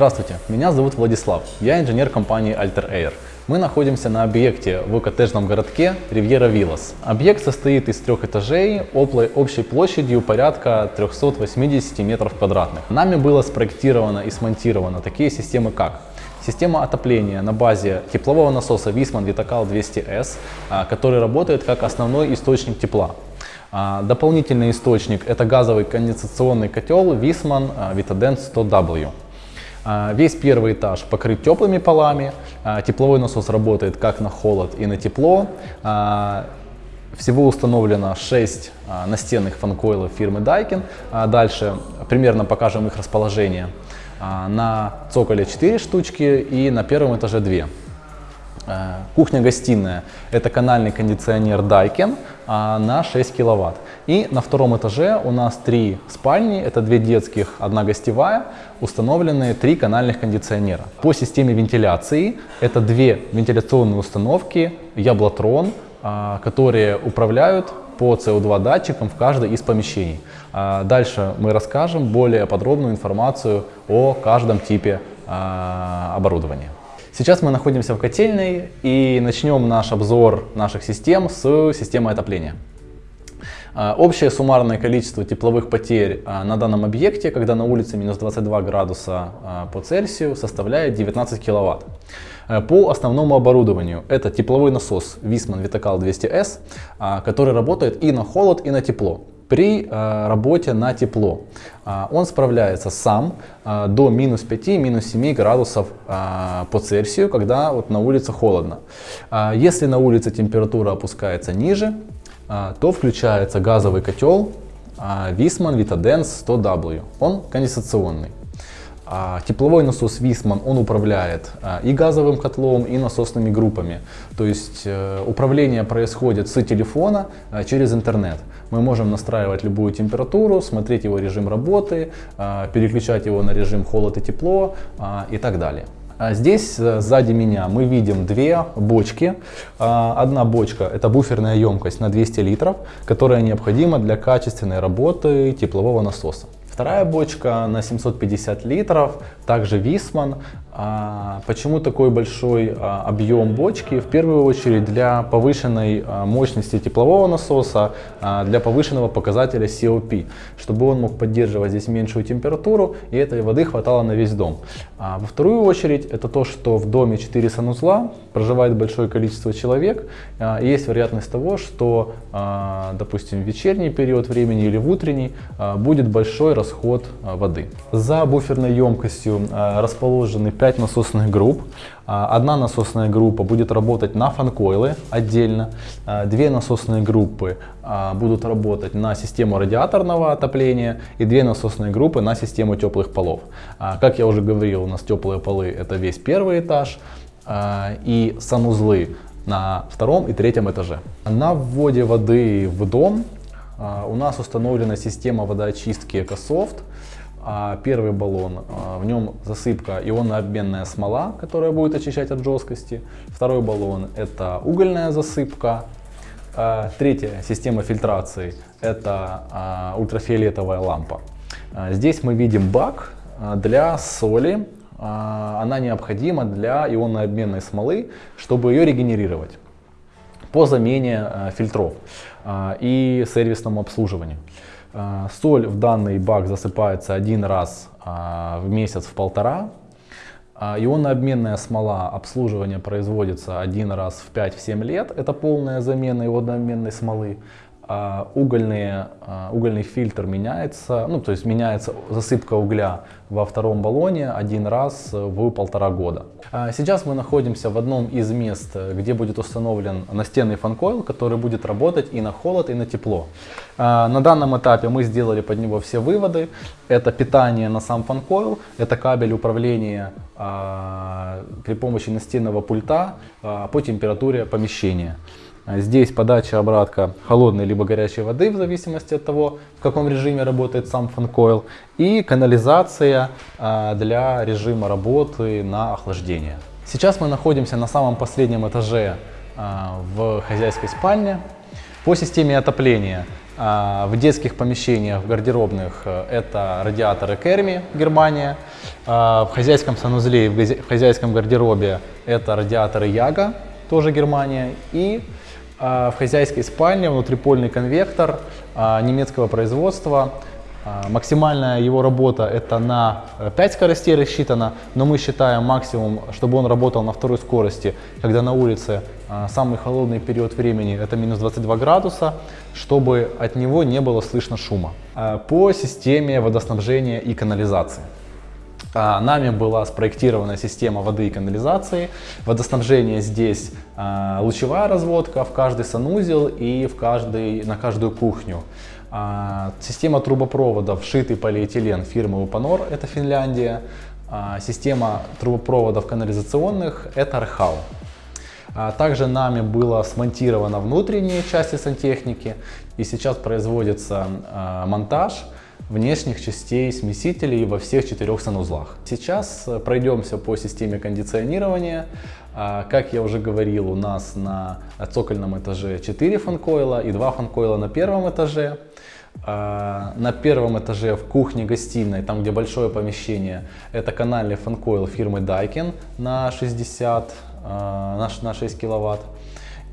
Здравствуйте, меня зовут Владислав, я инженер компании Alter Air. Мы находимся на объекте в коттеджном городке Ривьера Виллас. Объект состоит из трех этажей общей площадью порядка 380 метров квадратных. Нами было спроектировано и смонтировано такие системы как Система отопления на базе теплового насоса Wiesmann Vitacal 200S, а, который работает как основной источник тепла. А, дополнительный источник это газовый конденсационный котел Wiesmann Vitadent 100W. Весь первый этаж покрыт теплыми полами, а, тепловой насос работает как на холод и на тепло. Всего установлено 6 настенных фанкоилов фирмы Daikin. Дальше примерно покажем их расположение. На цоколе 4 штучки и на первом этаже 2. Э, кухня-гостиная – это канальный кондиционер Daikin на 6 киловатт. И на втором этаже у нас три спальни, это две детских, одна гостевая, установлены три канальных кондиционера. По системе вентиляции это две вентиляционные установки Яблотрон, а, которые управляют по CO2 датчикам в каждой из помещений. А, дальше мы расскажем более подробную информацию о каждом типе а, оборудования. Сейчас мы находимся в котельной и начнем наш обзор наших систем с системы отопления. А, общее суммарное количество тепловых потерь а, на данном объекте, когда на улице минус 22 градуса а, по Цельсию, составляет 19 киловатт. По основному оборудованию это тепловой насос Wiesmann Vitacal 200S, который работает и на холод, и на тепло при э, работе на тепло. Э, он справляется сам э, до минус 5, минус 7 градусов э, по Цельсию, когда вот на улице холодно. Если на улице температура опускается ниже, то включается газовый котел Wiesmann Vitadens 100W. Он конденсационный. А тепловой насос Висман, он управляет а, и газовым котлом, и насосными группами. То есть э, управление происходит с телефона а, через интернет. Мы можем настраивать любую температуру, смотреть его режим работы, переключать его на режим холод и тепло и так далее. Здесь э, сзади меня мы видим две бочки. Одна бочка это буферная емкость на 200 литров, которая необходима для качественной работы теплового насоса. Вторая бочка на 750 литров, также Висман. А, почему такой большой а, объем бочки? В первую очередь для повышенной а, мощности теплового насоса, для повышенного показателя COP, чтобы он мог поддерживать здесь меньшую температуру и этой воды хватало на весь дом. Во вторую очередь это то, что в доме 4 санузла, проживает большое количество человек, и есть вероятность того, что, допустим, в вечерний период времени или в утренний будет большой расход воды. За буферной емкостью расположены 5 насосных групп. А, одна насосная группа будет работать на фанкойлы отдельно, а, две насосные группы а, будут работать на систему радиаторного отопления и две насосные группы на систему теплых полов. Как я уже говорил, у нас теплые полы это весь первый этаж и санузлы на втором и третьем этаже. На вводе воды в дом у нас установлена система водоочистки EcoSoft. А первый баллон, а, в нем засыпка ионно-обменная смола, которая будет очищать от жесткости. Второй баллон это угольная засыпка. А, третья система фильтрации это ультрафиолетовая лампа. Здесь мы видим бак для соли. Она необходима для ионно-обменной смолы, чтобы ее регенерировать по замене фильтров и сервисному обслуживанию. А, соль в данный бак засыпается один раз а, в месяц в полтора. А, ионно-обменная смола обслуживание производится один раз в 5-7 лет. Это полная замена ионно-обменной смолы. Угольные, угольный фильтр меняется, ну то есть меняется засыпка угля во втором баллоне один раз в полтора года. Сейчас мы находимся в одном из мест, где будет установлен настенный фанкойл, который будет работать и на холод, и на тепло. А, на данном этапе мы сделали под него все выводы. Это питание на сам фанкойл, это кабель управления а, при помощи настенного пульта а, по температуре помещения. Здесь подача обратка холодной либо горячей воды, в зависимости от того, в каком режиме работает сам фанкойл. И канализация для режима работы на охлаждение. Сейчас мы находимся на самом последнем этаже в хозяйской спальне. По системе отопления А, В детских помещениях, в гардеробных э, это радиаторы Керми, Германия. А, В хозяйском санузле, и в хозяйском гардеробе это радиаторы Яга, тоже Германия. И а, в хозяйской спальне внутрипольный конвектор а, немецкого производства. А, Максимальная его работа это на э, 5 скоростей рассчитана, но мы считаем максимум, чтобы он работал на второй скорости, когда на улице а, самый холодный период времени это минус 22 градуса, чтобы от него не было слышно шума. А, По системе водоснабжения и канализации. А, Нами была спроектирована система воды и канализации. Водоснабжение здесь а, лучевая разводка в каждый санузел и в каждый, на каждую кухню. А, Система трубопроводов вшитый полиэтилен фирмы Упанор, это Финляндия. Система трубопроводов канализационных это Архау. Также нами было смонтировано внутренние части сантехники и сейчас производится монтаж внешних частей смесителей во всех четырех санузлах. Сейчас э, пройдемся по системе кондиционирования. А, Как я уже говорил, у нас на цокольном этаже 4 фанкойла и 2 фанкойла на первом этаже. А, На первом этаже в кухне-гостиной, там где большое помещение, это канальный фанкойл фирмы Daikin на 60, а, на ш- на 6 киловатт.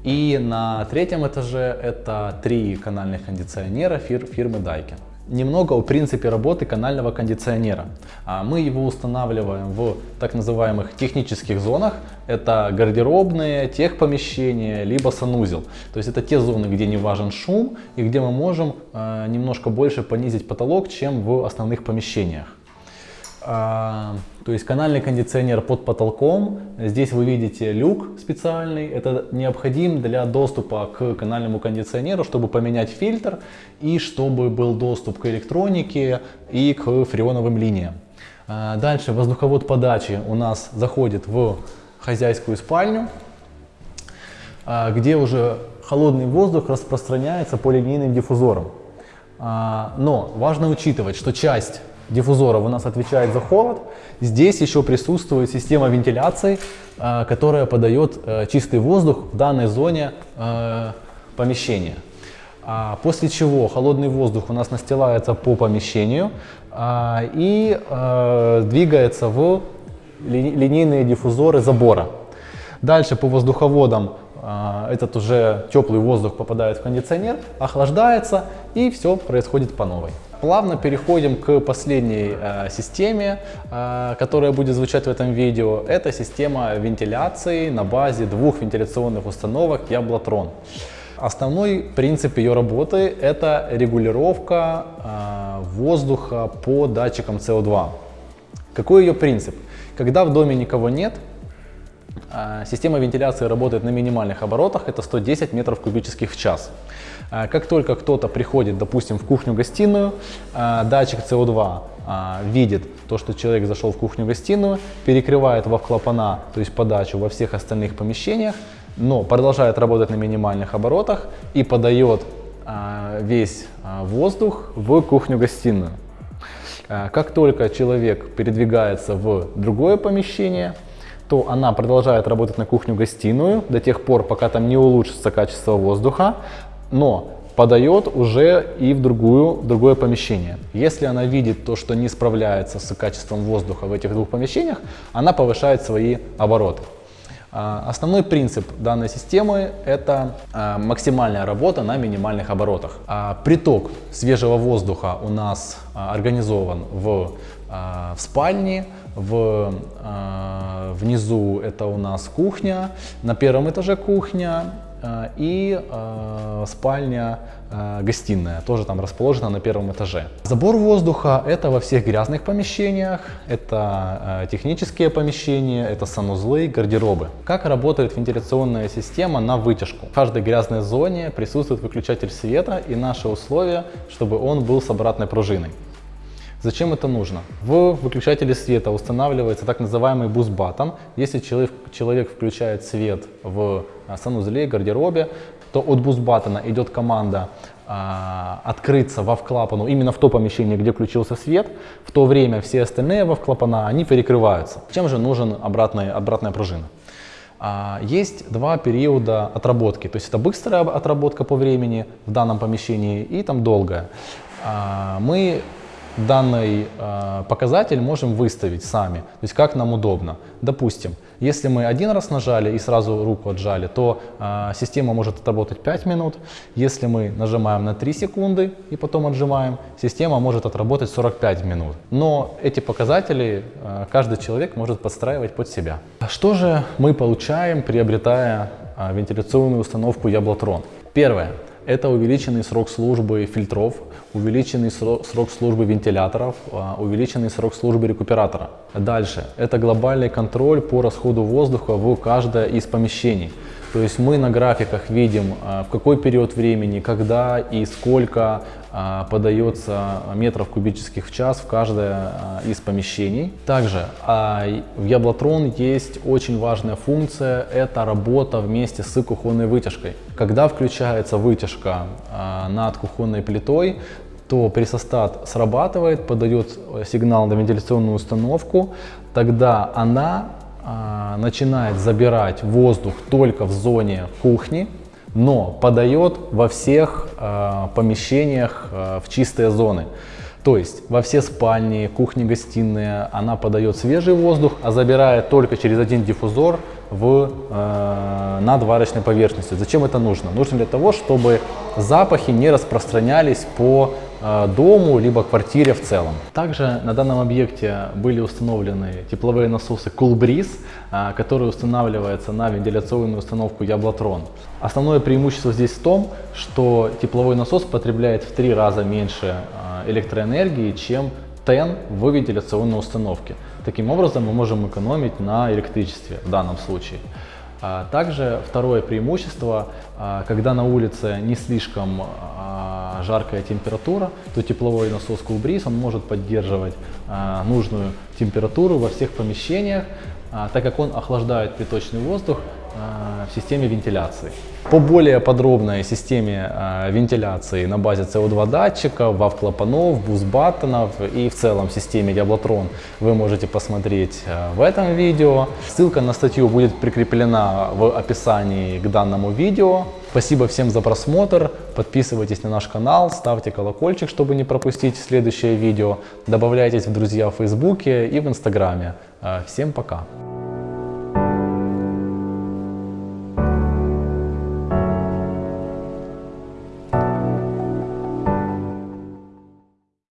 И на третьем этаже это три канальных кондиционера фир- фирмы Daikin. Немного о принципе работы канального кондиционера. А, Мы его устанавливаем в так называемых технических зонах. Это гардеробные, техпомещения, либо санузел. То есть это те зоны, где не важен шум и где мы можем э, немножко больше понизить потолок, чем в основных помещениях. А, То есть канальный кондиционер под потолком. Здесь вы видите люк специальный. Это необходим для доступа к канальному кондиционеру, чтобы поменять фильтр и чтобы был доступ к электронике и к фреоновым линиям. А, Дальше воздуховод подачи у нас заходит в хозяйскую спальню, а, где уже холодный воздух распространяется по линейным диффузорам. Но важно учитывать, что часть диффузоров у нас отвечает за холод. Здесь еще присутствует система вентиляции, а, которая подает э, чистый воздух в данной зоне э, помещения. А, После чего холодный воздух у нас настилается по помещению а, и э, двигается в ли- линейные диффузоры забора. Дальше по воздуховодам этот уже теплый воздух попадает в кондиционер, охлаждается и все происходит по новой. Плавно переходим к последней э, системе, э, которая будет звучать в этом видео. Это система вентиляции на базе двух вентиляционных установок Яблотрон. Основной принцип ее работы – это регулировка э, воздуха по датчикам CO2. Какой ее принцип? Когда в доме никого нет, а, Система вентиляции работает на минимальных оборотах, это 110 метров кубических в час. А, Как только кто-то приходит, допустим, в кухню-гостиную, а, датчик CO2 а, видит то, что человек зашел в кухню-гостиную, перекрывает во клапана, то есть подачу во всех остальных помещениях, но продолжает работать на минимальных оборотах и подает весь воздух в кухню-гостиную. Как только человек передвигается в другое помещение, то она продолжает работать на кухню-гостиную до тех пор, пока там не улучшится качество воздуха, но подает уже и в, другую, в другое помещение. Если она видит то, что не справляется с качеством воздуха в этих двух помещениях, она повышает свои обороты. А, Основной принцип данной системы – это а, максимальная работа на минимальных оборотах. А, Приток свежего воздуха у нас организован в, в спальне, в, внизу это у нас кухня, на первом этаже кухня и а, спальня гостиная, тоже там расположена на первом этаже. Забор воздуха это во всех грязных помещениях, это а, технические помещения, это санузлы, гардеробы. Как работает вентиляционная система на вытяжку? В каждой грязной зоне присутствует выключатель света и наше условие, чтобы он был с обратной пружиной. Зачем это нужно? В выключателе света устанавливается так называемый boost button. Если человек, человек включает свет в санузле, гардеробе, то от boost button а идет команда а, открыться во клапану именно в то помещение, где включился свет. В то время все остальные во клапана они перекрываются. Чем же нужен обратная, обратная пружина? А, Есть два периода отработки. То есть это быстрая отработка по времени в данном помещении и там долгая. А, Мы данный э, показатель можем выставить сами, то есть как нам удобно. Допустим, если мы один раз нажали и сразу руку отжали, то э, система может отработать 5 минут. Если мы нажимаем на 3 секунды и потом отжимаем, система может отработать 45 минут. Но эти показатели э, каждый человек может подстраивать под себя. Что же мы получаем, приобретая э, вентиляционную установку Яблотрон? Первое. Это увеличенный срок службы фильтров, увеличенный срок службы вентиляторов, а, увеличенный срок службы рекуператора. Дальше. Это глобальный контроль по расходу воздуха в каждое из помещений. То есть мы на графиках видим, а, в какой период времени, когда и сколько а, подается метров кубических в час в каждое а, из помещений. Также в Яблотрон есть очень важная функция, это работа вместе с кухонной вытяжкой. Когда включается вытяжка над кухонной плитой, то пресостат срабатывает, подает сигнал на вентиляционную установку, тогда она а, начинает забирать воздух только в зоне кухни, но подает во всех а, помещениях а, в чистые зоны. То есть во все спальни, кухни, гостиные она подает свежий воздух, а забирает только через один диффузор в, э, над варочной поверхностью. Зачем это нужно? Нужно для того, чтобы запахи не распространялись по дому, либо квартире в целом. Также на данном объекте были установлены тепловые насосы Coolbreeze, э, которые устанавливаются на вентиляционную установку Яблотрон. Основное преимущество здесь в том, что тепловой насос потребляет в три раза меньше э, электроэнергии, чем ТЭН в вентиляционной установке. Таким образом мы можем экономить на электричестве в данном случае. Также второе преимущество, когда на улице не слишком жаркая температура, то тепловой насос Coolbreeze он может поддерживать нужную температуру во всех помещениях, так как он охлаждает приточный воздух в системе вентиляции. По более подробной системе э, вентиляции на базе CO2 датчиков, вав-клапанов, бус-баттонов и в целом системе Яблотрон вы можете посмотреть э, в этом видео. Ссылка на статью будет прикреплена в описании к данному видео. Спасибо всем за просмотр, подписывайтесь на наш канал, ставьте колокольчик, чтобы не пропустить следующее видео, добавляйтесь в друзья в Фейсбуке и в Инстаграме. Э, всем пока!